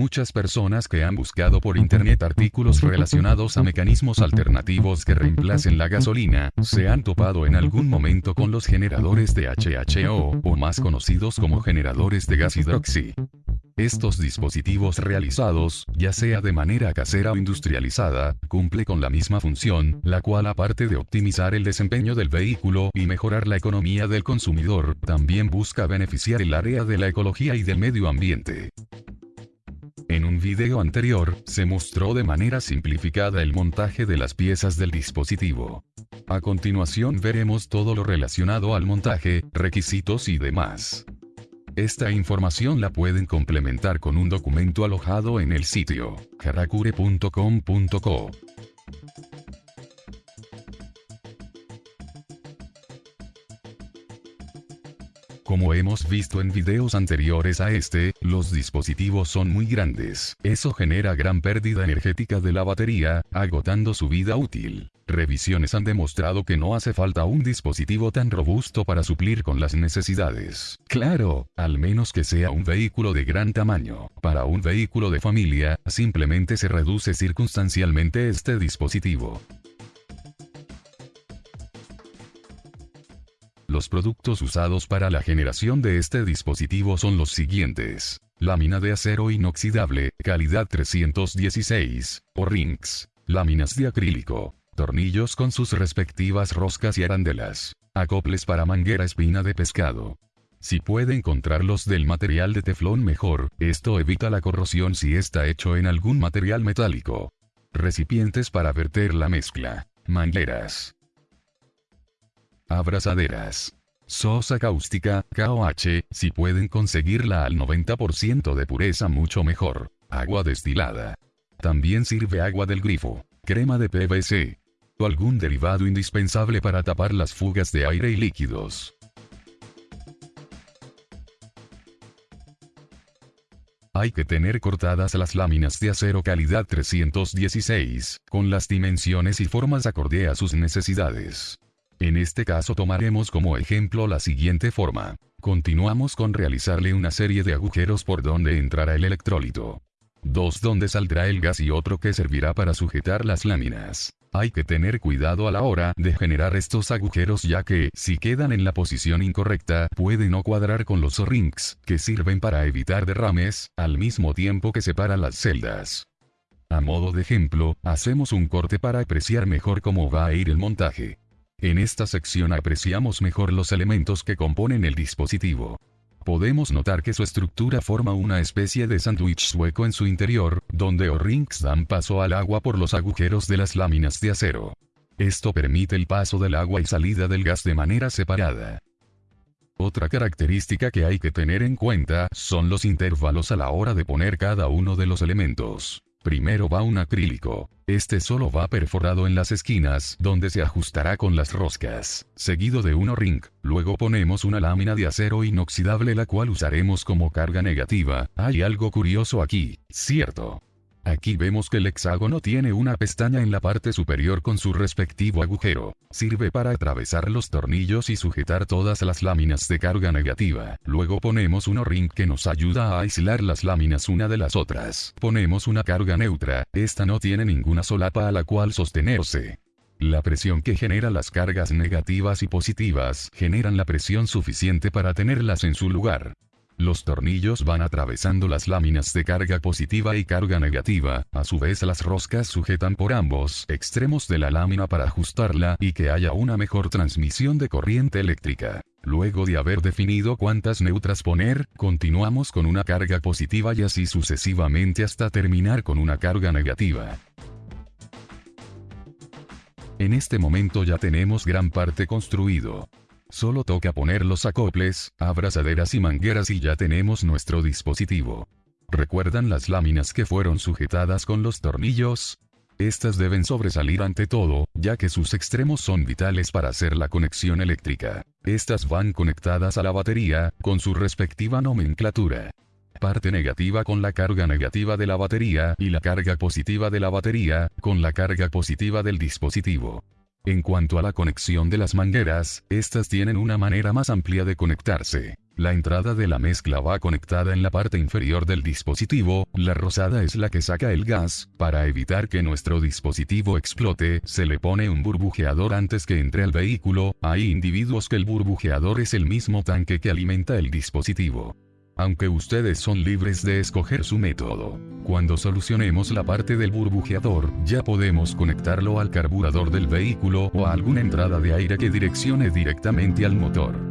Muchas personas que han buscado por internet artículos relacionados a mecanismos alternativos que reemplacen la gasolina, se han topado en algún momento con los generadores de HHO, o más conocidos como generadores de gas hidroxi. Estos dispositivos realizados, ya sea de manera casera o industrializada, cumple con la misma función, la cual aparte de optimizar el desempeño del vehículo y mejorar la economía del consumidor, también busca beneficiar el área de la ecología y del medio ambiente. Un video anterior, se mostró de manera simplificada el montaje de las piezas del dispositivo. A continuación veremos todo lo relacionado al montaje, requisitos y demás. Esta información la pueden complementar con un documento alojado en el sitio karakure.com.co. Como hemos visto en videos anteriores a este, los dispositivos son muy grandes. Eso genera gran pérdida energética de la batería, agotando su vida útil. Revisiones han demostrado que no hace falta un dispositivo tan robusto para suplir con las necesidades. Claro, al menos que sea un vehículo de gran tamaño. Para un vehículo de familia, simplemente se reduce circunstancialmente este dispositivo. Los productos usados para la generación de este dispositivo son los siguientes. Lámina de acero inoxidable, calidad 316, o rings. Láminas de acrílico. Tornillos con sus respectivas roscas y arandelas. Acoples para manguera espina de pescado. Si puede encontrarlos del material de teflón mejor, esto evita la corrosión si está hecho en algún material metálico. Recipientes para verter la mezcla. Mangueras abrazaderas. Sosa cáustica, KOH, si pueden conseguirla al 90% de pureza mucho mejor. Agua destilada. También sirve agua del grifo. Crema de PVC. O algún derivado indispensable para tapar las fugas de aire y líquidos. Hay que tener cortadas las láminas de acero calidad 316, con las dimensiones y formas acorde a sus necesidades. En este caso tomaremos como ejemplo la siguiente forma. Continuamos con realizarle una serie de agujeros por donde entrará el electrólito. Dos donde saldrá el gas y otro que servirá para sujetar las láminas. Hay que tener cuidado a la hora de generar estos agujeros ya que, si quedan en la posición incorrecta, pueden no cuadrar con los rings, que sirven para evitar derrames, al mismo tiempo que separan las celdas. A modo de ejemplo, hacemos un corte para apreciar mejor cómo va a ir el montaje. En esta sección apreciamos mejor los elementos que componen el dispositivo. Podemos notar que su estructura forma una especie de sándwich sueco en su interior, donde O-rings dan paso al agua por los agujeros de las láminas de acero. Esto permite el paso del agua y salida del gas de manera separada. Otra característica que hay que tener en cuenta son los intervalos a la hora de poner cada uno de los elementos. Primero va un acrílico. Este solo va perforado en las esquinas, donde se ajustará con las roscas. Seguido de un ring. Luego ponemos una lámina de acero inoxidable la cual usaremos como carga negativa. Hay algo curioso aquí, ¿cierto? Aquí vemos que el hexágono tiene una pestaña en la parte superior con su respectivo agujero. Sirve para atravesar los tornillos y sujetar todas las láminas de carga negativa. Luego ponemos un O-ring que nos ayuda a aislar las láminas una de las otras. Ponemos una carga neutra, esta no tiene ninguna solapa a la cual sostenerse. La presión que genera las cargas negativas y positivas generan la presión suficiente para tenerlas en su lugar. Los tornillos van atravesando las láminas de carga positiva y carga negativa, a su vez las roscas sujetan por ambos extremos de la lámina para ajustarla y que haya una mejor transmisión de corriente eléctrica. Luego de haber definido cuántas neutras poner, continuamos con una carga positiva y así sucesivamente hasta terminar con una carga negativa. En este momento ya tenemos gran parte construido. Solo toca poner los acoples, abrazaderas y mangueras y ya tenemos nuestro dispositivo. ¿Recuerdan las láminas que fueron sujetadas con los tornillos? Estas deben sobresalir ante todo, ya que sus extremos son vitales para hacer la conexión eléctrica. Estas van conectadas a la batería, con su respectiva nomenclatura. Parte negativa con la carga negativa de la batería y la carga positiva de la batería, con la carga positiva del dispositivo. En cuanto a la conexión de las mangueras, estas tienen una manera más amplia de conectarse. La entrada de la mezcla va conectada en la parte inferior del dispositivo, la rosada es la que saca el gas, para evitar que nuestro dispositivo explote, se le pone un burbujeador antes que entre al vehículo, hay individuos que el burbujeador es el mismo tanque que alimenta el dispositivo aunque ustedes son libres de escoger su método. Cuando solucionemos la parte del burbujeador, ya podemos conectarlo al carburador del vehículo o a alguna entrada de aire que direccione directamente al motor.